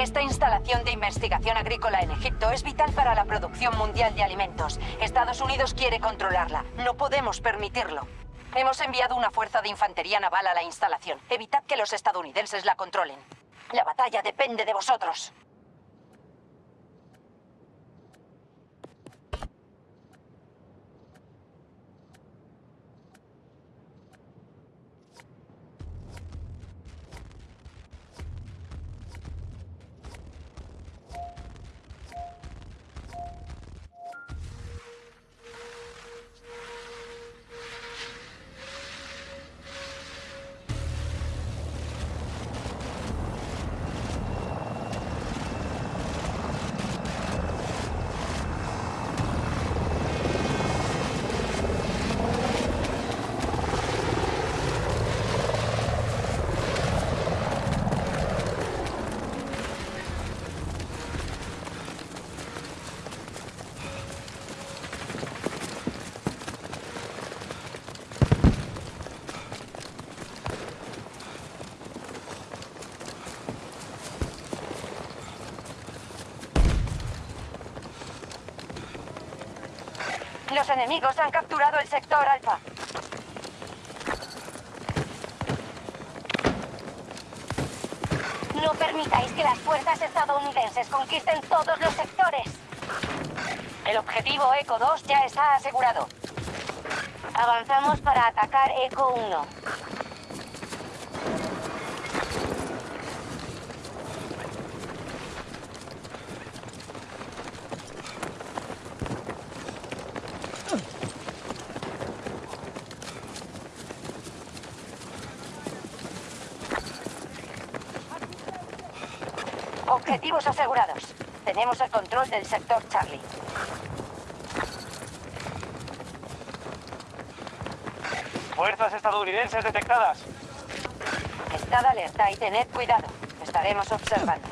Esta instalación de investigación agrícola en Egipto es vital para la producción mundial de alimentos. Estados Unidos quiere controlarla. No podemos permitirlo. Hemos enviado una fuerza de infantería naval a la instalación. Evitad que los estadounidenses la controlen. La batalla depende de vosotros. Enemigos han capturado el sector Alfa. No permitáis que las fuerzas estadounidenses conquisten todos los sectores. El objetivo Eco 2 ya está asegurado. Avanzamos para atacar Eco 1. Objetivos asegurados. Tenemos el control del sector Charlie. Fuerzas estadounidenses detectadas. Estad alerta y tened cuidado. Estaremos observando.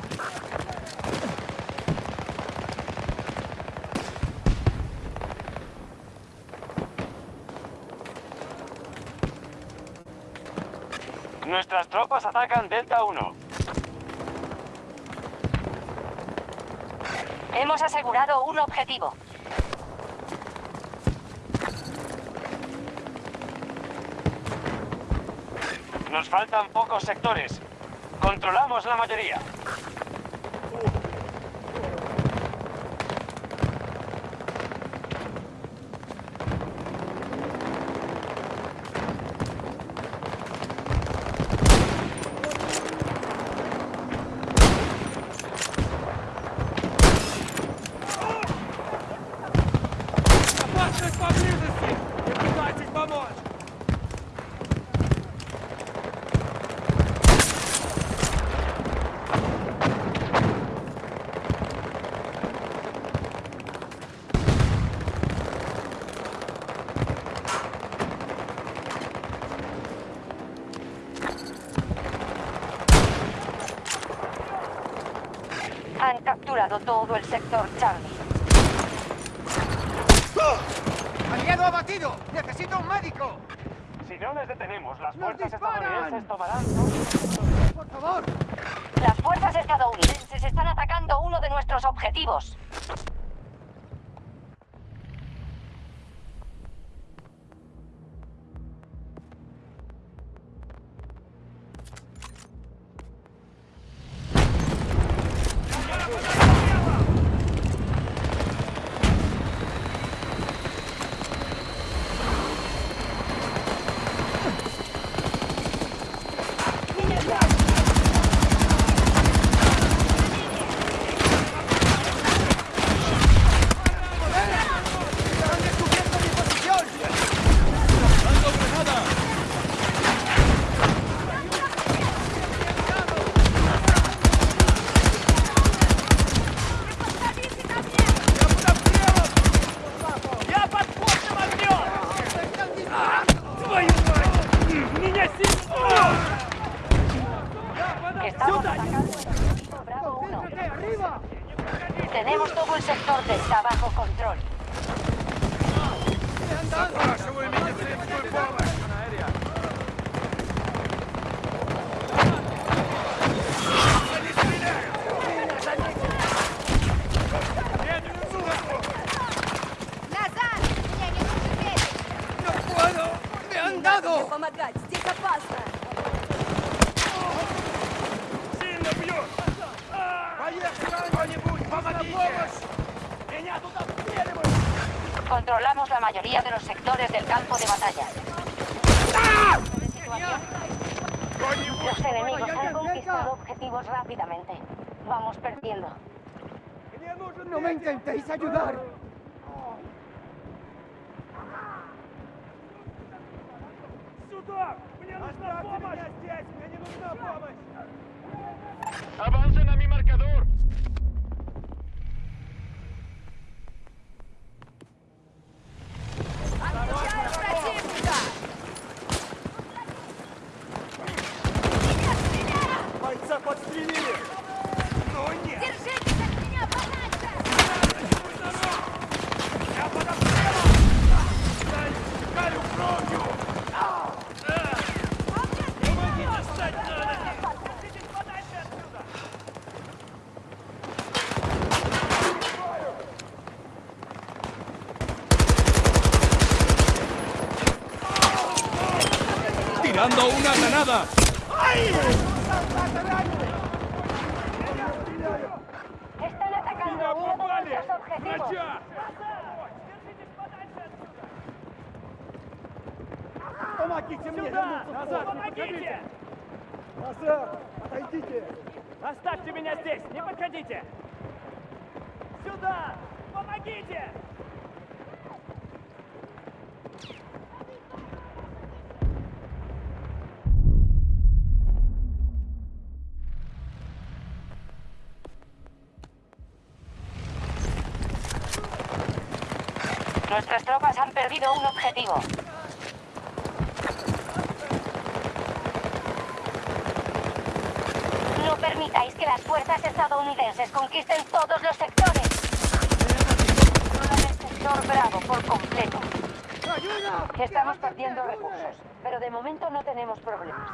Nuestras tropas atacan Delta 1. Hemos asegurado un objetivo. Nos faltan pocos sectores. Controlamos la mayoría. Han capturado todo el sector Charlie. ¡Aliado abatido! ¡Necesito un médico! Si no les detenemos, las ¡Nos fuerzas estadounidenses tomarán... ¡Por favor! Las fuerzas estadounidenses están atacando uno de nuestros objetivos. ¡Me ¡No me intentéis ayudar! сюда! Мне нужна помощь! меня здесь! Мне не нужна помощь! ¡Avancen a mi marcador! ¡Tirando una granada! Están atacando a uno de Попали! Врача! Помогите мне! Сюда! Назад! Помогите! Назад! Отойдите! Оставьте меня здесь! Не подходите! Сюда! Помогите! Nuestras tropas han perdido un objetivo. No permitáis que las fuerzas estadounidenses conquisten todos los sectores. Sector Bravo por completo. Estamos perdiendo recursos, pero de momento no tenemos problemas.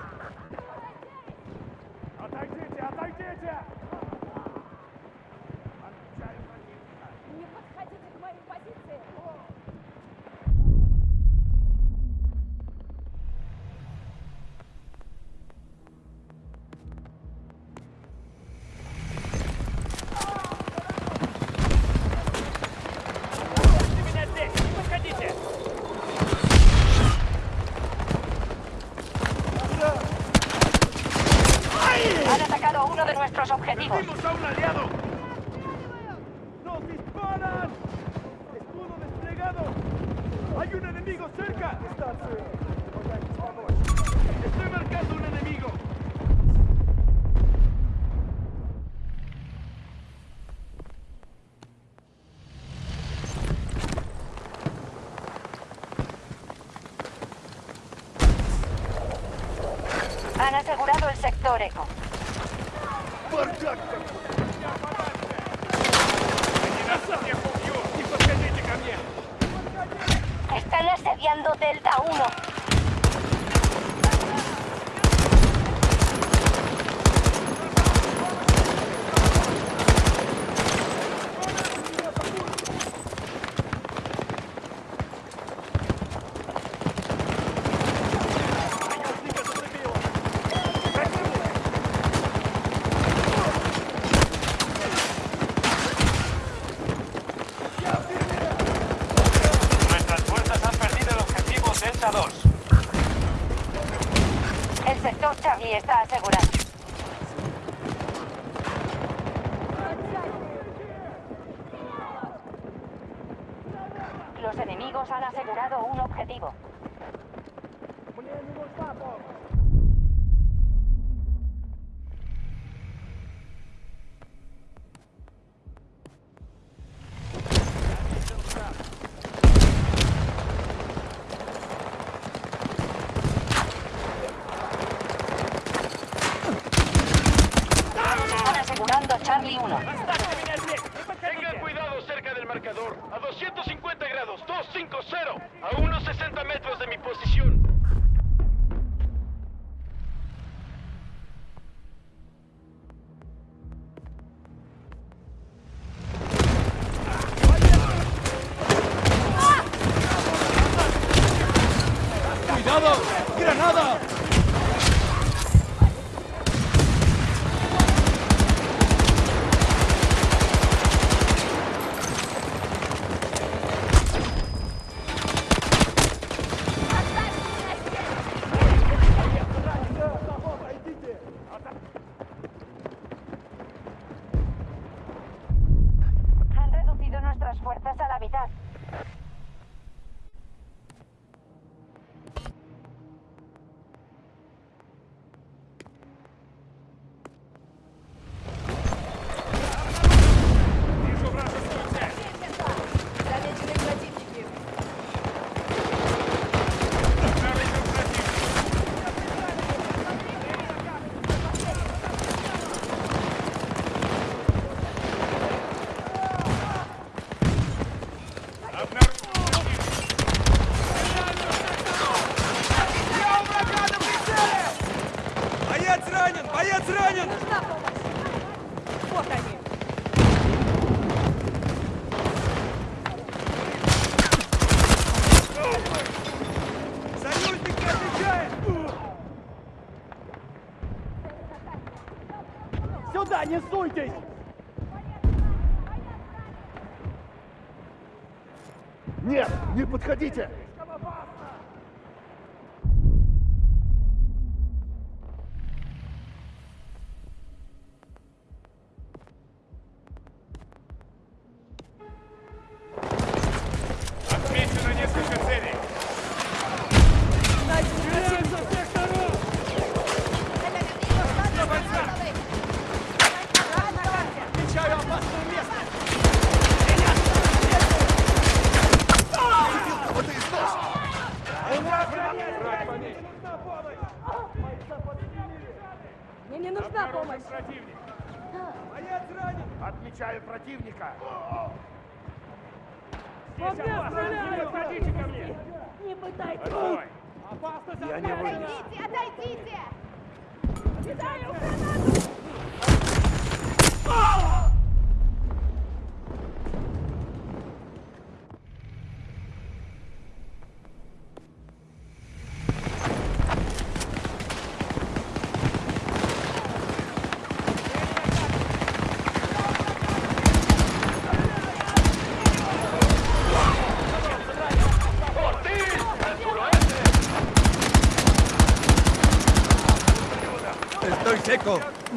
Han asegurado el sector eco. Están asediando Delta 1. 30 segundos. a Charlie 1. Tengan cuidado cerca del marcador. A 250 grados, 250, a unos 60 metros de mi posición. Open. Не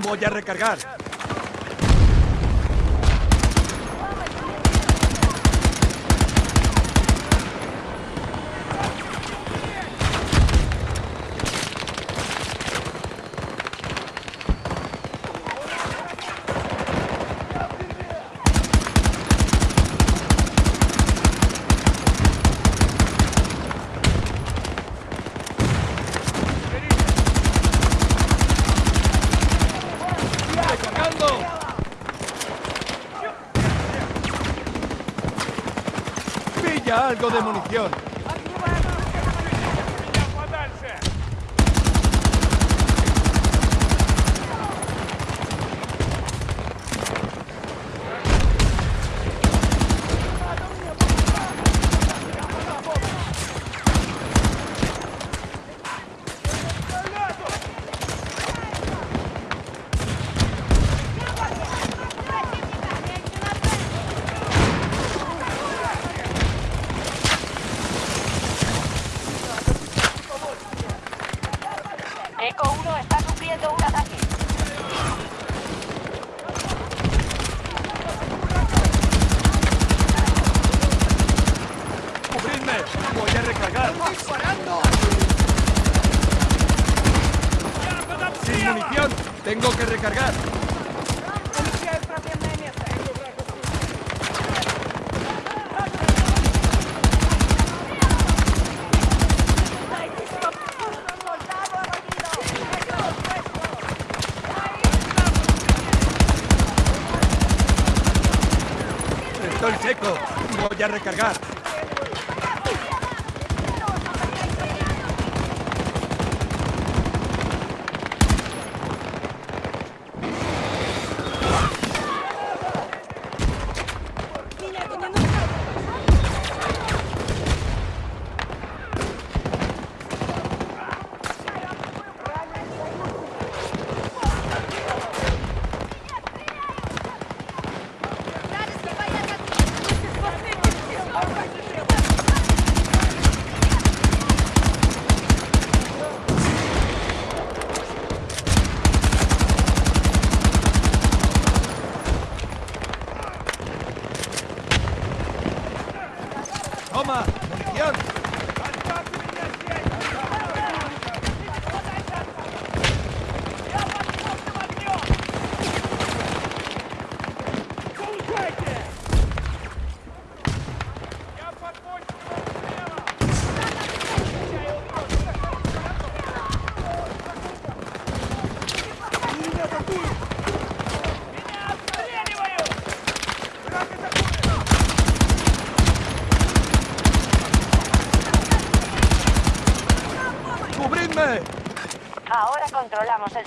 Voy a recargar. Algo recargar.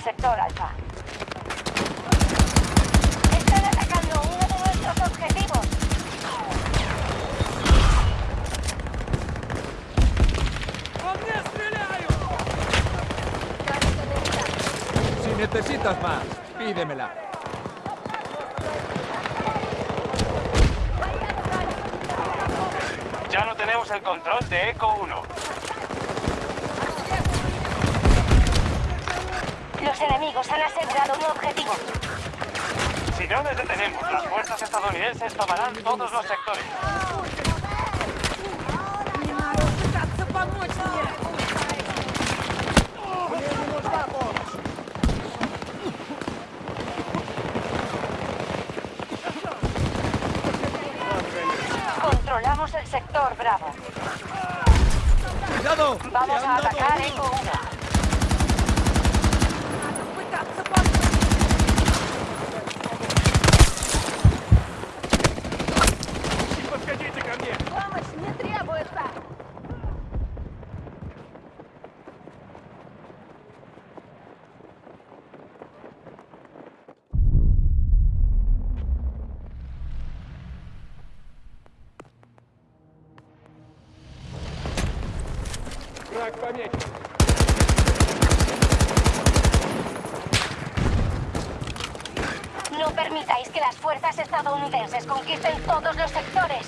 El sector alfa. Están atacando uno de nuestros objetivos. Si necesitas más, pídemela. Ya no tenemos el control de Eco 1. Los enemigos han asegurado un objetivo. Si no les detenemos, las fuerzas estadounidenses tomarán todos los sectores. Controlamos el sector Bravo. ¡Cuidado! Vamos a atacar Eco 1. Враг помечен! No permitáis que las fuerzas estadounidenses conquisten todos los sectores.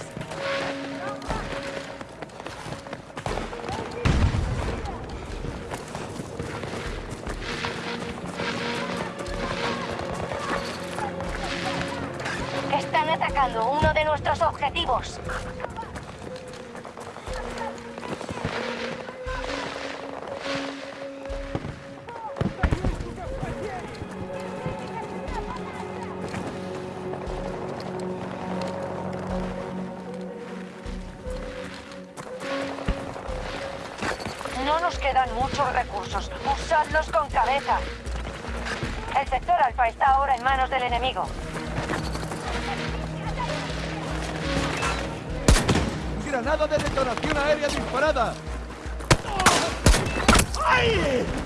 Están atacando uno de nuestros objetivos. Recursos. Usadlos con cabeza. El sector alfa está ahora en manos del enemigo. ¡Granada de detonación aérea disparada! Están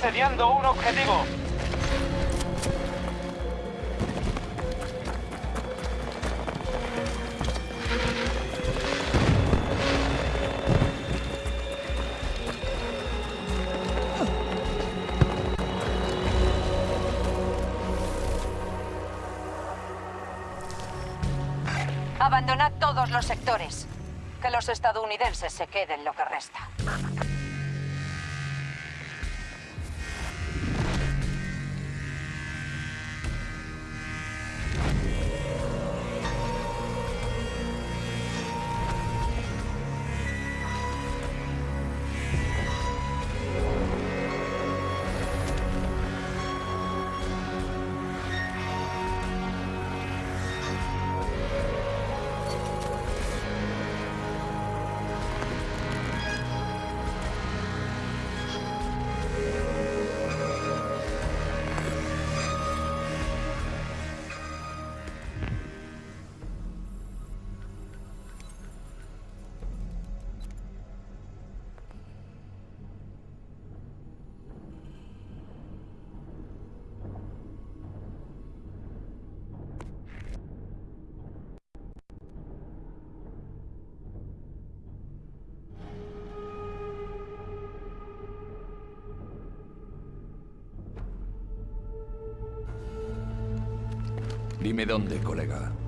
asediando un objetivo. Abandonad todos los sectores. Que los estadounidenses se queden lo que resta. Dime dónde, colega.